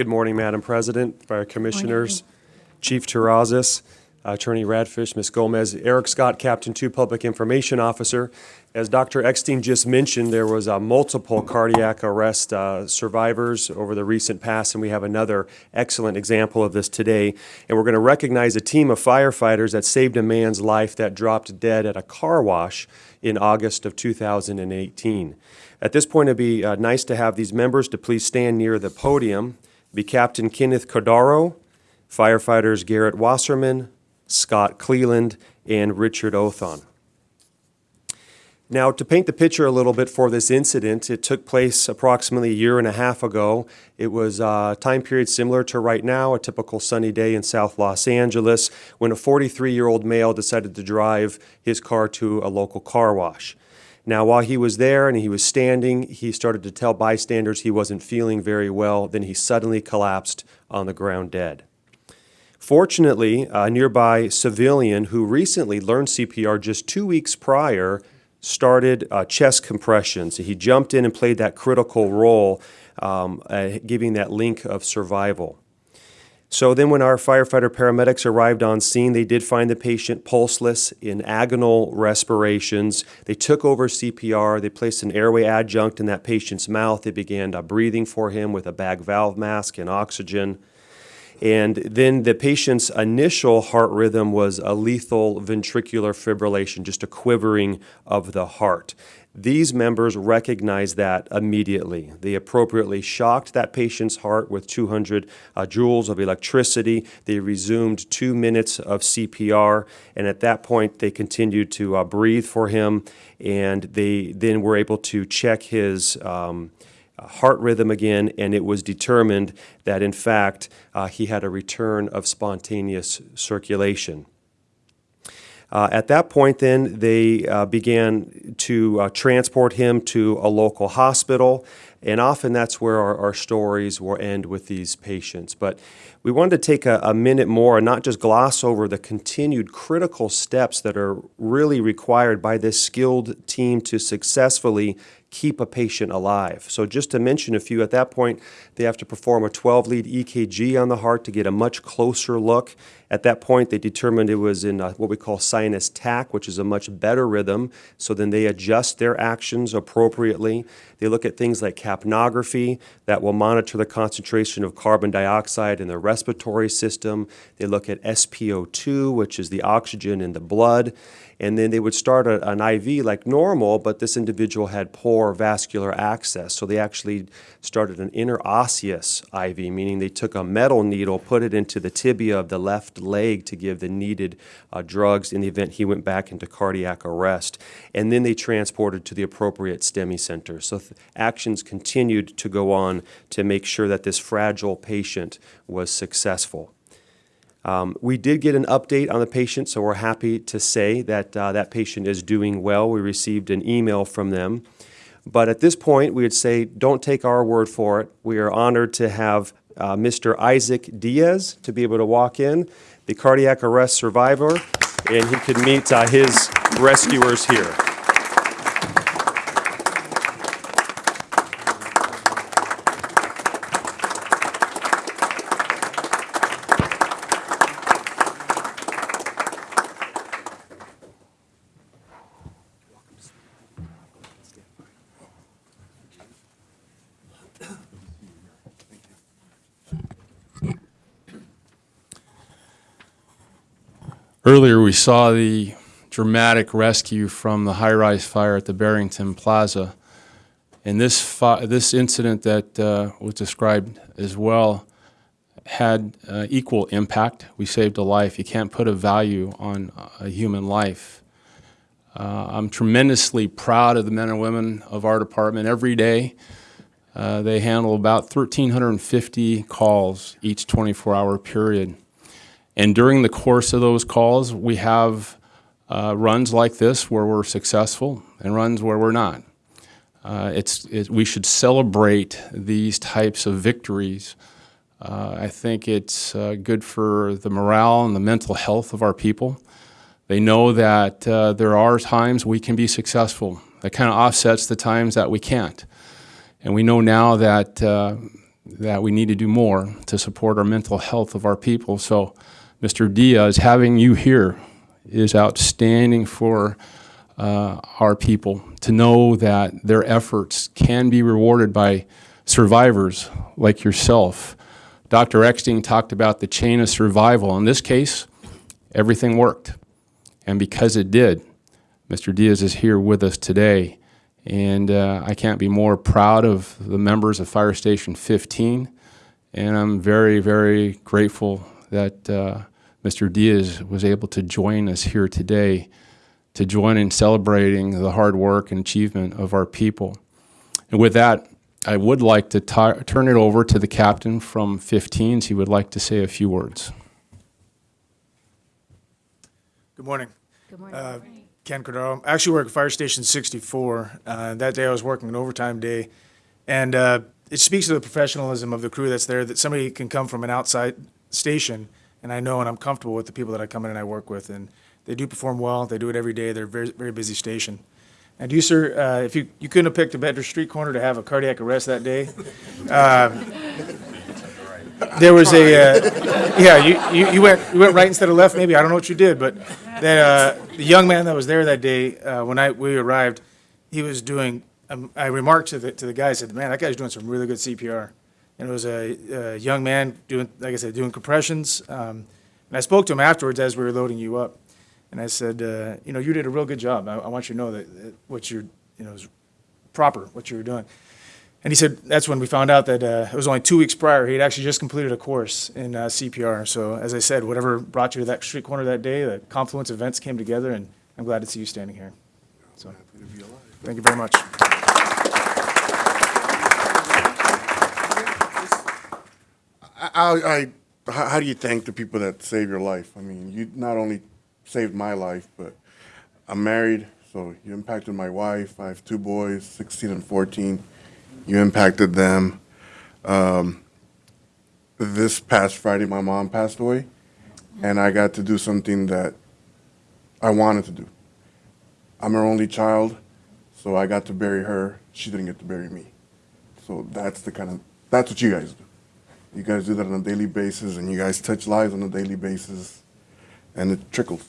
Good morning, Madam President, Fire Commissioners, Chief Terrazas, Attorney Radfish, Ms. Gomez, Erik Scott, Captain 2 Public Information Officer. As Dr. Eckstein just mentioned, there was uh, multiple cardiac arrest uh, survivors over the recent past, and we have another excellent example of this today. And we're going to recognize a team of firefighters that saved a man's life that dropped dead at a car wash in August of 2018. At this point, it'd be uh, nice to have these members to please stand near the podium. Be Captain Kenneth Cordaro, firefighters Garrett Wasserman, Scott Cleland, and Richard Othon. Now, to paint the picture a little bit for this incident, it took place approximately a year and a half ago. It was a time period similar to right now, a typical sunny day in South Los Angeles, when a 43-year-old male decided to drive his car to a local car wash. Now, while he was there and he was standing, he started to tell bystanders he wasn't feeling very well. Then he suddenly collapsed on the ground dead. Fortunately, a nearby civilian who recently learned CPR just two weeks prior started uh, chest compressions. He jumped in and played that critical role, um, uh, giving that link of survival. So then when our firefighter paramedics arrived on scene, they did find the patient pulseless in agonal respirations. They took over CPR. They placed an airway adjunct in that patient's mouth. They began uh, breathing for him with a bag valve mask and oxygen. And then the patient's initial heart rhythm was a lethal ventricular fibrillation, just a quivering of the heart. These members recognized that immediately. They appropriately shocked that patient's heart with 200 uh, joules of electricity. They resumed two minutes of CPR, and at that point, they continued to uh, breathe for him, and they then were able to check his. Um, heart rhythm again, and it was determined that in fact uh, he had a return of spontaneous circulation. Uh, at that point, then, they uh, began to uh, transport him to a local hospital, and often that's where our, our, stories will end with these patients. But we wanted to take a, a minute more and not just gloss over the continued critical steps that are really required by this skilled team to successfully keep a patient alive. So just to mention a few, at that point, they have to perform a 12-lead EKG on the heart to get a much closer look. At that point, they determined it was in uh, what we call sinus tach, which is a much better rhythm. So then they adjust their actions appropriately. They look at things like capnography that will monitor the concentration of carbon dioxide in the respiratory system. They look at SpO2, which is the oxygen in the blood and then they would start a, an IV like normal, but this individual had poor vascular access. So they actually started an interosseous IV, meaning they took a metal needle, put it into the tibia of the left leg to give the needed uh, drugs in the event he went back into cardiac arrest. And then they transported to the appropriate STEMI center. So actions continued to go on to make sure that this fragile patient was successful. Um, we did get an update on the patient, so we're happy to say that uh, that patient is doing well. We received an email from them. But at this point, we would say don't take our word for it. We are honored to have uh, Mr. Isaac Diaz to be able to walk in, the cardiac arrest survivor, and he could meet uh, his rescuers here. Earlier, we saw the dramatic rescue from the high-rise fire at the Barrington Plaza. And this, this incident that uh, was described as well had uh, equal impact. We saved a life. You can't put a value on a human life. Uh, I'm tremendously proud of the men and women of our department every day. Uh, they handle about 1,350 calls each 24-hour period. And during the course of those calls, we have uh, runs like this where we're successful and runs where we're not. Uh, it's, it, we should celebrate these types of victories. Uh, I think it's uh, good for the morale and the mental health of our people. They know that uh, there are times we can be successful. That kind of offsets the times that we can't. And we know now that uh, that we need to do more to support our mental health of our people. So, Mr. Diaz, having you here is outstanding for uh, our people to know that their efforts can be rewarded by survivors like yourself. Dr. Eckstein talked about the chain of survival. In this case, everything worked. And because it did, Mr. Diaz is here with us today. And uh, I can't be more proud of the members of Fire Station 15. And I'm very, very grateful that uh, Mr. Diaz was able to join us here today to join in celebrating the hard work and achievement of our people. And with that, I would like to turn it over to the captain from 15s. He would like to say a few words. Good morning. Good morning. Uh, Ken Cordero. I actually work at Fire Station 64. Uh, that day I was working an overtime day. And uh, it speaks to the professionalism of the crew that's there that somebody can come from an outside station and I know and I'm comfortable with the people that I come in and I work with. And they do perform well. They do it every day. They're a very, very busy station. And you, sir, uh, if you, you couldn't have picked a better street corner to have a cardiac arrest that day. Um, there was a, uh, yeah, you, you, you went, you went right instead of left, maybe. I don't know what you did, but that, uh, the young man that was there that day, uh, when I, we arrived, he was doing, um, I remarked to the, to the guy, I said, man, that guy's doing some really good CPR. And it was a, a young man doing, like I said, doing compressions. Um, and I spoke to him afterwards as we were loading you up. And I said, uh, you know, you did a real good job. I, I want you to know that, that what you're, you know, is proper, what you were doing. And he said that's when we found out that uh, it was only two weeks prior. He had actually just completed a course in uh, CPR. So, as I said, whatever brought you to that street corner that day, the confluence of events came together, and I'm glad to see you standing here. So, thank you very much. I, how do you thank the people that save your life? I mean, you not only saved my life, but I'm married, so you impacted my wife. I have two boys, 16 and 14. You impacted them. Um, this past Friday, my mom passed away, and I got to do something that I wanted to do. I'm her only child, so I got to bury her. She didn't get to bury me. So that's the kind of, that's what you guys do. You guys do that on a daily basis, and you guys touch lives on a daily basis, and it trickles.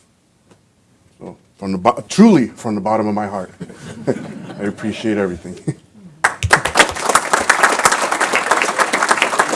So, from the truly from the bottom of my heart, I appreciate everything.